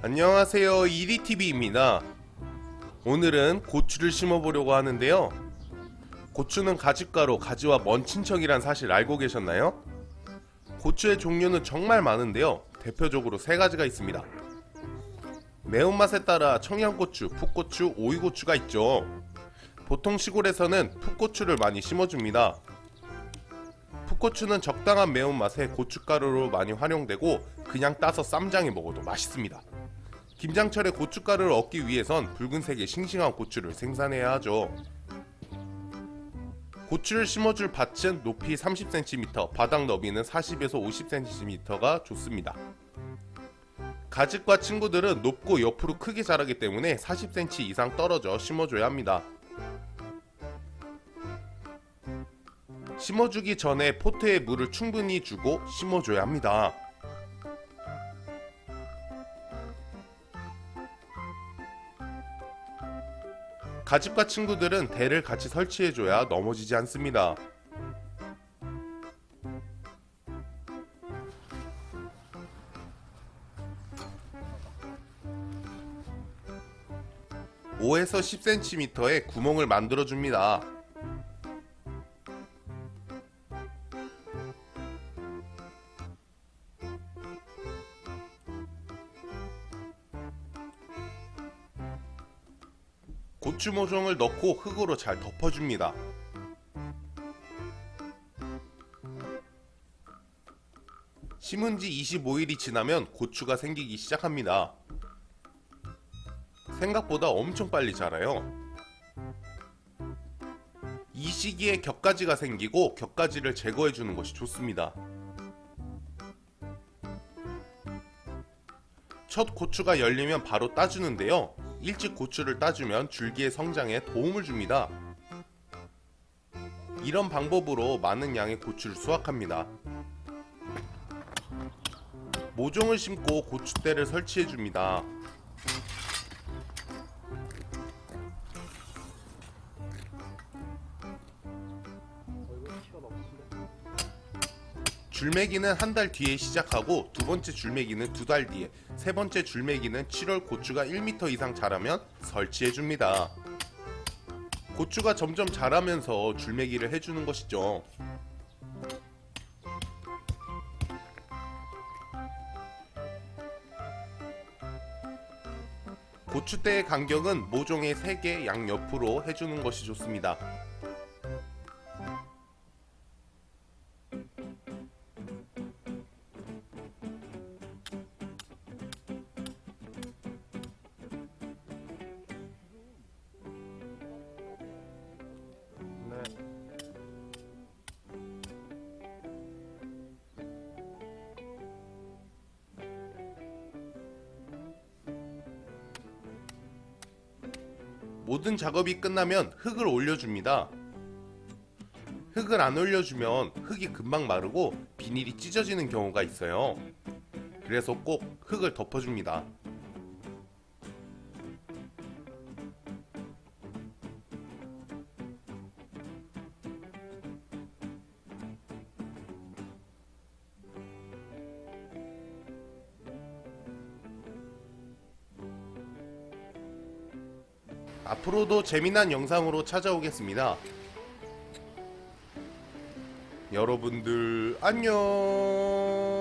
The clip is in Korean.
안녕하세요. 이리TV입니다. 오늘은 고추를 심어보려고 하는데요. 고추는 가집가로 가지와 먼 친척이란 사실 알고 계셨나요? 고추의 종류는 정말 많은데요. 대표적으로 세 가지가 있습니다. 매운맛에 따라 청양고추, 풋고추, 오이고추가 있죠. 보통 시골에서는 풋고추를 많이 심어줍니다. 풋고추는 적당한 매운맛에 고춧가루로 많이 활용되고 그냥 따서 쌈장에 먹어도 맛있습니다 김장철에 고춧가루를 얻기 위해선 붉은색의 싱싱한 고추를 생산해야 하죠. 고추를 심어줄 밭은 높이 30cm, 바닥 너비는 40에서 50cm가 좋습니다. 가집과 친구들은 높고 옆으로 크게 자라기 때문에 40cm 이상 떨어져 심어줘야 합니다. 심어주기 전에 포트에 물을 충분히 주고 심어줘야 합니다. 가집과 친구들은 대를 같이 설치해줘야 넘어지지 않습니다. (5에서 10cm의) 구멍을 만들어 줍니다. 고추 모종을 넣고 흙으로 잘 덮어줍니다. 심은 지 25일이 지나면 고추가 생기기 시작합니다. 생각보다 엄청 빨리 자라요. 이 시기에 격가지가 생기고 격가지를 제거해 주는 것이 좋습니다. 첫 고추가 열리면 바로 따주는데요. 일찍 고추를 따주면 줄기의 성장에 도움을 줍니다. 이런 방법으로 많은 양의 고추를 수확합니다. 모종을 심고 고추대를 설치해줍니다. 줄매기는 한 달 뒤에 시작하고 두 번째 줄매기는 두 달 뒤에 세 번째 줄매기는 7월 고추가 1m 이상 자라면 설치해줍니다. 고추가 점점 자라면서 줄매기를 해주는 것이죠. 고추대의 간격은 모종의 3개 양옆으로 해주는 것이 좋습니다. 모든 작업이 끝나면 흙을 올려줍니다. 흙을 안 올려주면 흙이 금방 마르고 비닐이 찢어지는 경우가 있어요. 그래서 꼭 흙을 덮어줍니다. 앞으로도 재미난 영상으로 찾아오겠습니다. 여러분들 안녕